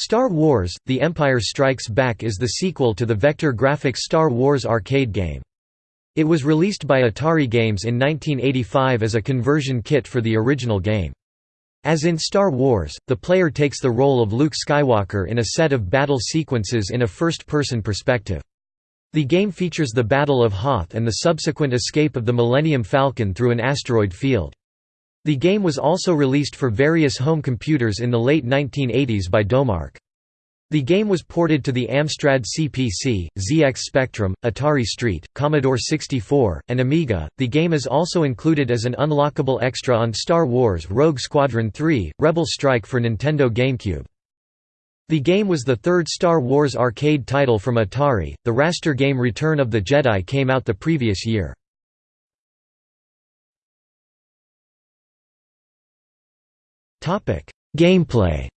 Star Wars – The Empire Strikes Back is the sequel to the vector graphics Star Wars arcade game. It was released by Atari Games in 1985 as a conversion kit for the original game. As in Star Wars, the player takes the role of Luke Skywalker in a set of battle sequences in a first-person perspective. The game features the Battle of Hoth and the subsequent escape of the Millennium Falcon through an asteroid field. The game was also released for various home computers in the late 1980s by Domark. The game was ported to the Amstrad CPC, ZX Spectrum, Atari ST, Commodore 64, and Amiga. The game is also included as an unlockable extra on Star Wars Rogue Squadron 3: Rebel Strike for Nintendo GameCube. The game was the third Star Wars arcade title from Atari. The raster game Return of the Jedi came out the previous year. Gameplay.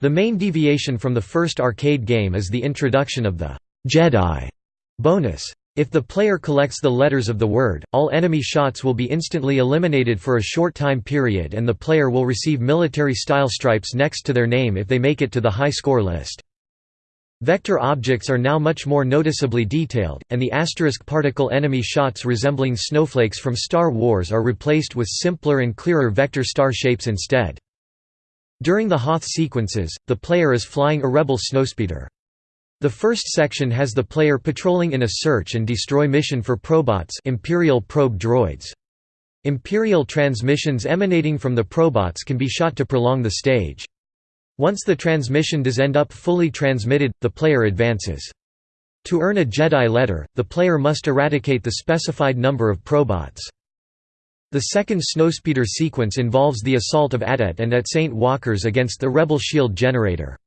The main deviation from the first arcade game is the introduction of the Jedi bonus. If the player collects the letters of the word, all enemy shots will be instantly eliminated for a short time period and the player will receive military-style stripes next to their name if they make it to the high score list. Vector objects are now much more noticeably detailed, and the asterisk particle enemy shots resembling snowflakes from Star Wars are replaced with simpler and clearer vector star shapes instead. During the Hoth sequences, the player is flying a Rebel snowspeeder. The first section has the player patrolling in a search and destroy mission for probots Imperial probe droids. Imperial transmissions emanating from the probots can be shot to prolong the stage. Once the transmission does end up fully transmitted, the player advances. To earn a Jedi letter, the player must eradicate the specified number of probots. The second snowspeeder sequence involves the assault of AT-AT and AT-Saint walkers against the Rebel shield generator.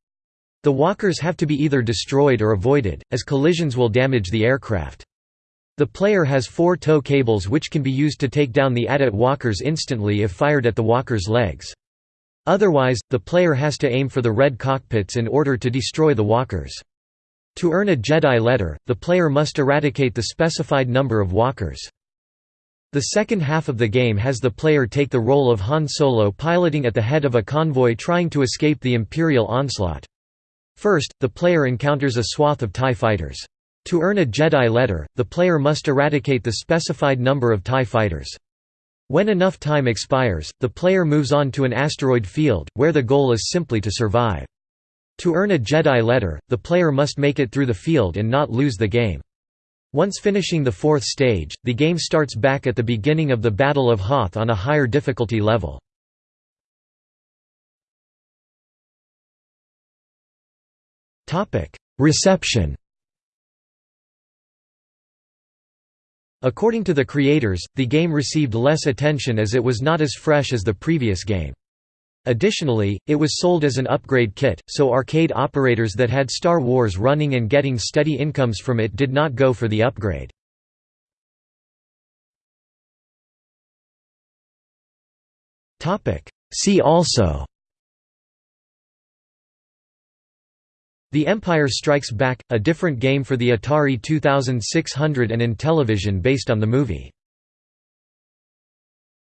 The walkers have to be either destroyed or avoided, as collisions will damage the aircraft. The player has four tow cables which can be used to take down the AT-AT walkers instantly if fired at the walker's legs. Otherwise, the player has to aim for the red cockpits in order to destroy the walkers. To earn a Jedi letter, the player must eradicate the specified number of walkers. The second half of the game has the player take the role of Han Solo piloting at the head of a convoy trying to escape the Imperial onslaught. First, the player encounters a swath of TIE fighters. To earn a Jedi letter, the player must eradicate the specified number of TIE fighters. When enough time expires, the player moves on to an asteroid field, where the goal is simply to survive. To earn a Jedi letter, the player must make it through the field and not lose the game. Once finishing the fourth stage, the game starts back at the beginning of the Battle of Hoth on a higher difficulty level. Reception According to the creators, the game received less attention as it was not as fresh as the previous game. Additionally, it was sold as an upgrade kit, so arcade operators that had Star Wars running and getting steady incomes from it did not go for the upgrade. See also The Empire Strikes Back, a different game for the Atari 2600 and Intellivision based on the movie.